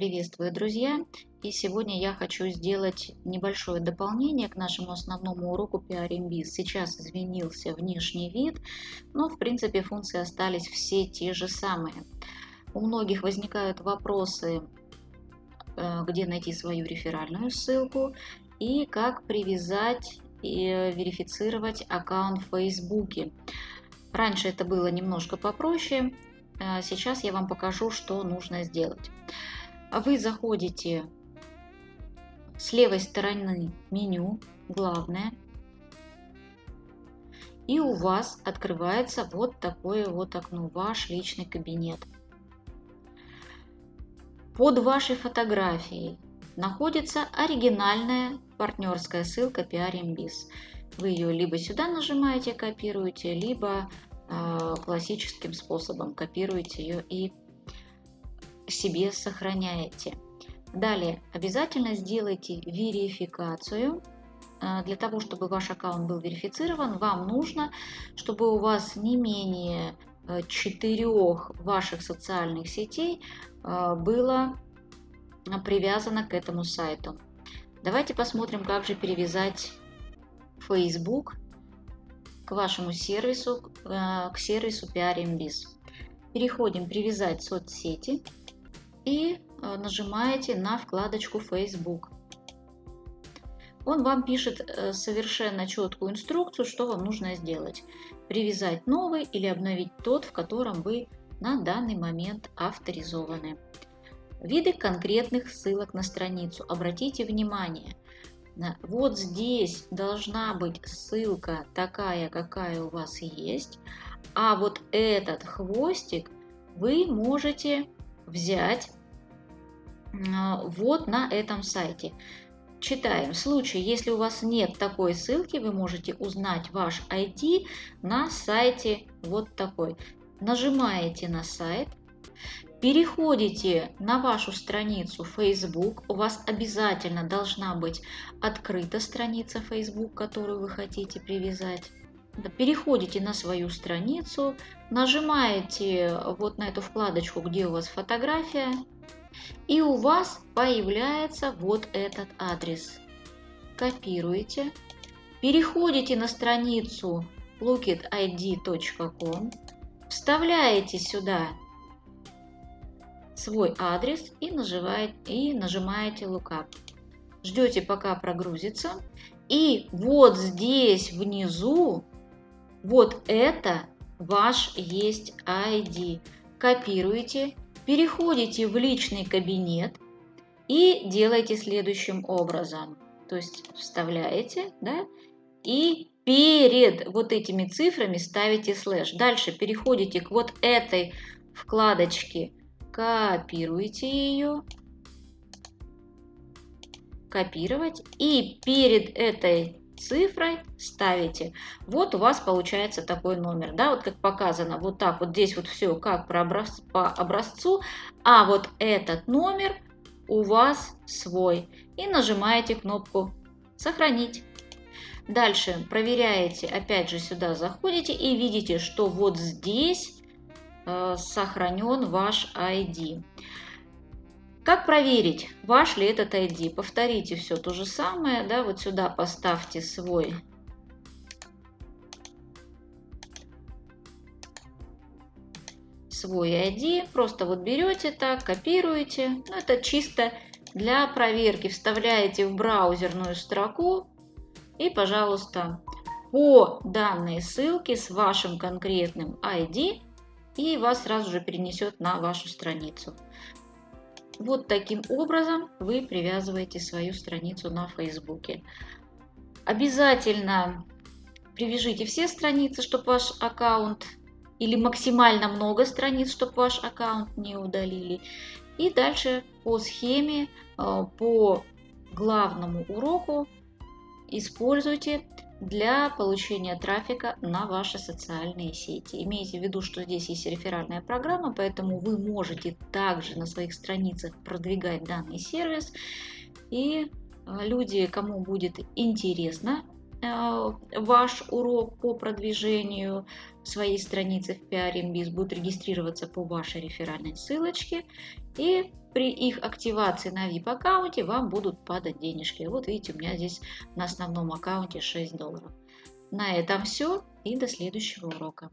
Приветствую, друзья! И сегодня я хочу сделать небольшое дополнение к нашему основному уроку PRMBiz. Сейчас изменился внешний вид, но в принципе функции остались все те же самые. У многих возникают вопросы, э, где найти свою реферальную ссылку и как привязать и верифицировать аккаунт в Фейсбуке. Раньше это было немножко попроще, а сейчас я вам покажу, что нужно сделать. Вы заходите с левой стороны меню, главное, и у вас открывается вот такое вот окно, ваш личный кабинет. Под вашей фотографией находится оригинальная партнерская ссылка PRMBiz. Вы ее либо сюда нажимаете, копируете, либо э, классическим способом копируете ее и себе сохраняете. Далее обязательно сделайте верификацию. Э, для того, чтобы ваш аккаунт был верифицирован, вам нужно, чтобы у вас не менее э, четырех ваших социальных сетей э, было привязано к этому сайту. Давайте посмотрим, как же перевязать Facebook к вашему сервису, к сервису PRMBiz. Переходим «Привязать соцсети» и нажимаете на вкладочку Facebook. Он вам пишет э, совершенно четкую инструкцию, что вам нужно сделать. Привязать новый или обновить тот, в котором вы на данный момент авторизованы. Виды конкретных ссылок на страницу. Обратите внимание, вот здесь должна быть ссылка такая, какая у вас есть, а вот этот хвостик вы можете взять вот на этом сайте. Читаем. В случае, если у вас нет такой ссылки, вы можете узнать ваш ID на сайте вот такой. Нажимаете на сайт, переходите на вашу страницу Facebook. У вас обязательно должна быть открыта страница Facebook, которую вы хотите привязать. Переходите на свою страницу, нажимаете вот на эту вкладочку, где у вас фотография, и у вас появляется вот этот адрес. Копируете, переходите на страницу lookitid.com, вставляете сюда свой адрес и, нажимаете, и нажимаете Lookup. Ждете, пока прогрузится. И вот здесь внизу, вот это ваш есть ID. Копируете переходите в личный кабинет и делаете следующим образом. То есть вставляете, да, и перед вот этими цифрами ставите слэш. Дальше переходите к вот этой вкладочке, копируете ее, копировать, и перед этой цифрой ставите. Вот у вас получается такой номер, да, вот как показано, вот так вот здесь вот все как по образцу, а вот этот номер у вас свой. И нажимаете кнопку «Сохранить». Дальше проверяете, опять же сюда заходите и видите, что вот здесь э, сохранен ваш ID. Как проверить, ваш ли этот ID? Повторите все то же самое, да, вот сюда поставьте свой свой ID, просто вот берете так, копируете, ну, это чисто для проверки, вставляете в браузерную строку и, пожалуйста, по данной ссылке с вашим конкретным ID и вас сразу же перенесет на вашу страницу. Вот таким образом вы привязываете свою страницу на Фейсбуке. Обязательно привяжите все страницы, чтобы ваш аккаунт или максимально много страниц, чтобы ваш аккаунт не удалили. И дальше по схеме, э, по главному уроку используйте для получения трафика на ваши социальные сети. Имейте в виду, что здесь есть реферальная программа, поэтому вы можете также на своих страницах продвигать данный сервис. И э, люди, кому будет интересно ваш урок по продвижению своей страницы в PRMBiz, будут регистрироваться по вашей реферальной ссылочке и при их активации на VIP аккаунте вам будут падать денежки. Вот видите, у меня здесь на основном аккаунте 6 долларов. На этом все и до следующего урока.